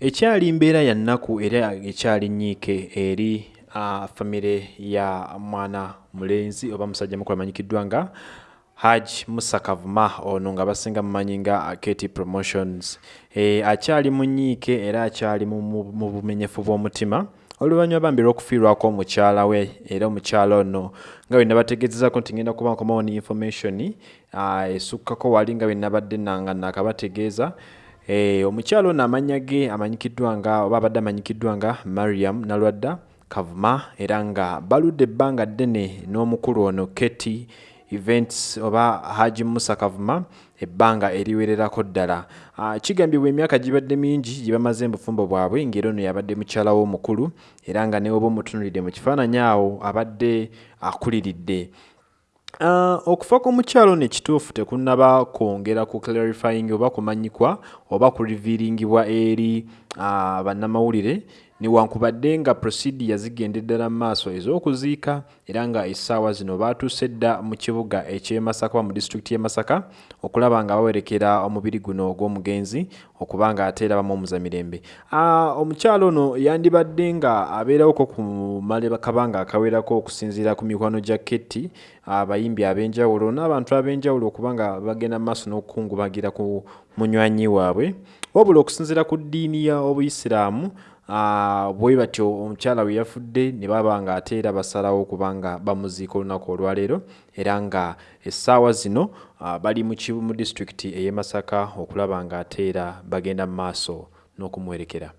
ekyali mbeera ya nnaku era ekyali nnyiike eri famire ya mwana mulenzi oba musajja mukulu amanyikiddwa nga haj musa kavuma ono nga basinga mumanyi nga kety promotions. E, akyali mu nnyiike era akyali mu bumenyefu bw'omutima oluvannyuma bambi lw'okufiirwako omukyala we era omukyala ono nga bwe nabategeezezako nti ngenda kuba nkomawo ne information esukkako wali nga bwe nabadde nanga nakabategeeza Eh, omukyalo ono amanya ge amanyikiddwa nga oba abadde amanyikiddwa nga mariam nalwadda kavuma era nga baludde ebbanga ddene n'omukulu ono kety events oba haji musa kavuma ebbanga eriwererako ddala. Uh, kigambibwa emyaka gibadde mingi gye bamaze mubufumbo bwabwe ng'era ono yabadde mukyala w'omukulu era nga newoba omutunulidde mu kifaananyi awo abadde akuliridde okufa kw'omukyalo ono ekituufu tekunnaba kwongera ku clarifying oba kumanyikwa oba kuriviringibwa eri uh, bannamawulire newankubadde nga prosidi yazigenda eddala mu maaso ez'okuziika era nga essaawa zino baatuuse dda mu kibuga ekyemasaka oba mu disitulikiti y'e masaka okulaba nga bawerekera omubiri guno ogw'omugenzi okuba nga ate era bamu omuzamirembe uh, omukyalo ono yandibadde nga abeerawoko ku malekabanga akawerako okusinziira ku mikwano gya ketti abayimbi ab'enjawulo n'abantu ab'enjawulo okuba nga bagenda mu maaso n'okukungubagira ku munywanyi waabwe. Wabula okusinziira ku ddiini ya obuyisiraamu bwe batyo omukyala we yafudde ne baba nga ate era basalawo okuba nga bamuziika olunaku olwaleero era nga essaawa zino bali mu disitulikiti ey'e masaka okulaba nga ate era bagenda mu maaso n'okumuwerekera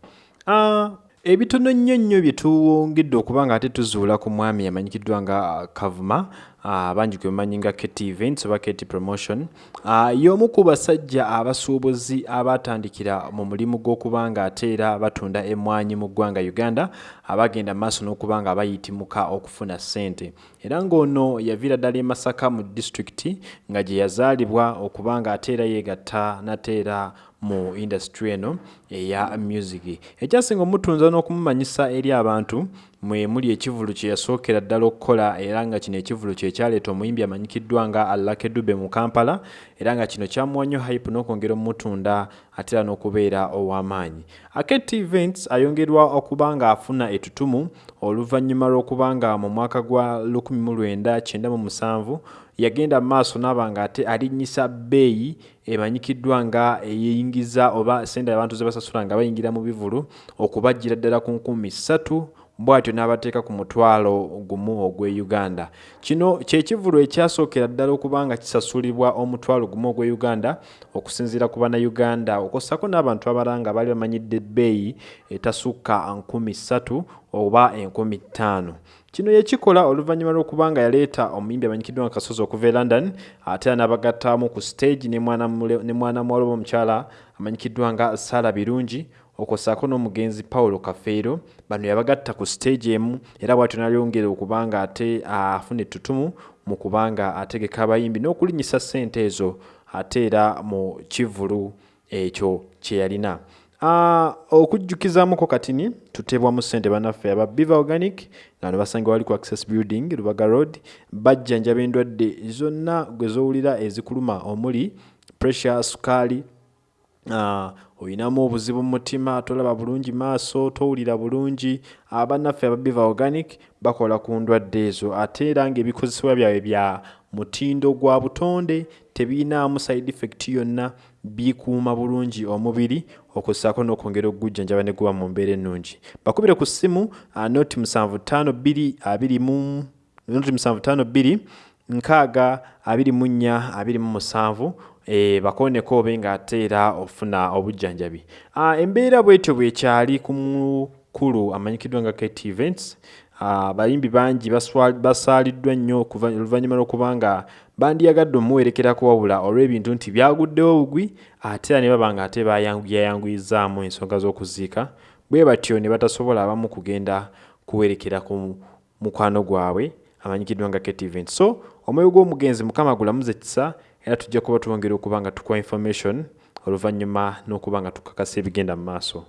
ebitono nnyo nnyo bye tuwongedde okuba nga ate tuzuula ku mwami amanyikiddwa nga kavuma abangi uh, gwe bamanyi nga ket events oba ket promotion. Uh, y'omu ku basajja abasuubuzi abatandikira mu mulimu gw'okuba nga ate era batunda emmwanyi mu ggwanga uganda abagenda maaso n'okuba nga bayitimuka okufuna ssente. Era ng'ono yaviira ddala e masaka mu disitulikiti nga gye yazaalibwa okuba nga ate era yeegatta nate era mu industry eno eya music. Ekyasinga omutunza n'okumumanyisa eri abantu mwe muli ekivulu kye yasookera ddala okukola era nga kino ekivulu kye kyaleeta omuyimbi amanyikiddwa nga alake dube mu kampala era nga kino kyamuwa nnyo hype n'okwongera omutunda ate era n'okubeera ow'amaanyi. Aket events ayongerwa okuba nga afuna etutumu oluvannyuma lw'okuba nga mu mwaka gwa 1997 yagenda mu maaso n'aba nga ate alinnyisa bbeeyi emanyikiddwa nga eyingiza oba sente abantu ze basasula nga bayingira mu bivulu okubajjira ddala ku nkumi ssatu bw'atyo n'abateeka ku mutwalo gumu ogw'e uganda. Kino kyekivulu ekyasookera ddala okuba nga kisasulibwa omutwalo gumu ogw'e uganda okusinziira ku bannayuganda. Okossako n'abantu abalala nga baali bamanyidde ebbeeyi etasukka nkumi ssatu oba enkumi ttaano. Kino yekikola oluvannyuma lw'okuba nga yaleeta omuyimbi amanyikiddwa nga kasozi okuva e london ate era n'abagattamu ku stage ne mwana muwala oba omukyala amanyikiddwa nga saala birungi okwosaako n'omugenzi paulo kafeero bano yabagatta ku stage emu era bwatyo nalyongera okuba nga ate afuna ettutumu mu kuba nga ategeka abayimbi n'okulinnyisa ssente ezo ate era mu kivulu ekyo kye yalina. Okujjukizamuko katini tuteebwamu ssente bannaffe aba biva organic nga ne basanga wali ku access building lubaga road bajjanjaba endwadde zonna gwe zowulira ezikuluma omuli pressure sukaali Ah, oyinamu obuzibu mu mutima tolaba bulungi maaso towulira bulungi. Abannaffe ababiva organic bakola ku ndwadde ezo ate era ng'ebikozesebwa byabwe bya mutindo gwa butonde tebiyinaamu side effect yonna bikuuma bulungi omubiri okussaako n'okwongera okugujjanjaba ne guba mu mbeera ennungi. Bakubire ku ssimu ah, noti 7522 nkaaga abiri mu nnya abiri mu musanvu e, bakoneko obe ng'ate era ofuna obujjanjabi. Embeera bwetyo bwekyali ku mukulu amanyikiddwa nga ket events abayimbi uh, bangi basaaliddwa nnyo oluvannyuma lw'okuba nga bandiyagadde omuwerekerako wabula olw'ebintu nti byaguddewo bugwi ate era ne baba nga ate bayanguyizaamu ensonga z'okuziika. Bwe batyo ne batasobola abamu kugenda kuwerekera ku mukwano gwabwe amanyikiddwa nga ket event so omwoyo gw'omugenzi mukama gulamuza ekisa era tujja kuba twongera okuba nga tukuwa information oluvannyuma n'okuba nga tukakasa ebigenda mu maaso